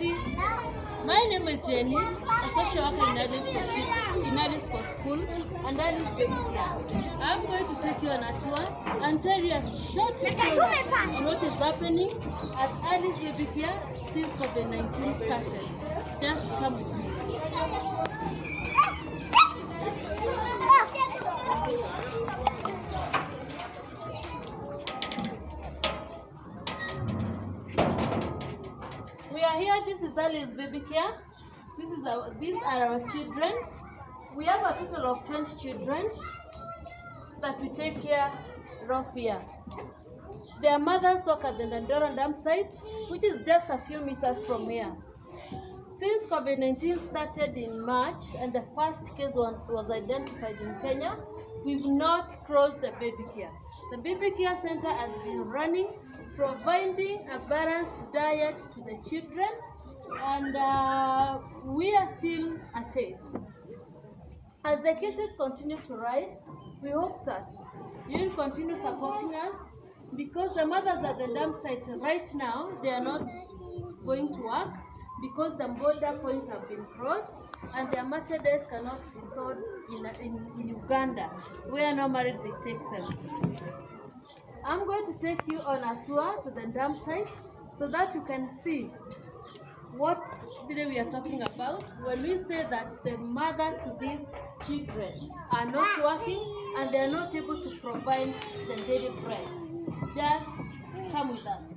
My name is Jenny, a social worker in Alice for, in Alice for School and Alice Baby Care. I'm going to take you on a tour and tell you a short story on what is happening at Alice Baby Care since COVID-19 started. Just come with me. Are here. This is Ali's Baby Care. This is our. These are our children. We have a total of 20 children that we take care of here. Their mothers work at the Dandora dump site, which is just a few meters from here. Since COVID-19 started in March and the first case was, was identified in Kenya, we've not closed the baby care. The baby care center has been running, providing a balanced diet to the children, and uh, we are still at it. As the cases continue to rise, we hope that you will continue supporting us because the mothers at the dump site right now, they are not going to work because the border point have been crossed and their merchandise cannot be sold in, in, in Uganda, where normally they take them. I'm going to take you on a tour to the dump site so that you can see what today we are talking about when we say that the mothers to these children are not working and they are not able to provide the daily bread. Just come with us.